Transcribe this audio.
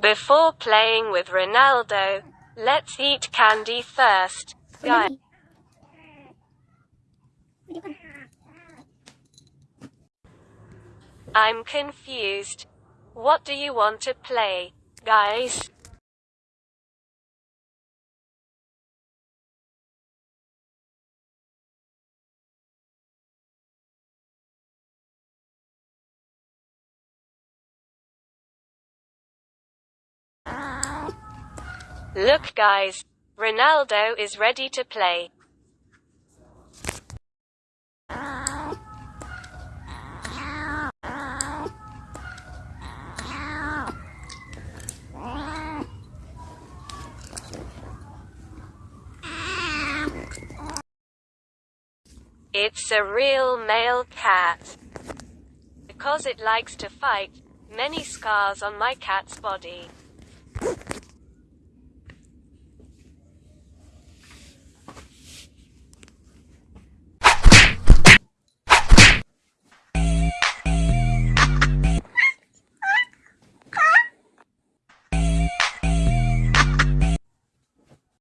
Before playing with Ronaldo, let's eat candy first. Guys. I'm confused. What do you want to play, guys? Look guys, Ronaldo is ready to play. It's a real male cat. Because it likes to fight, many scars on my cat's body.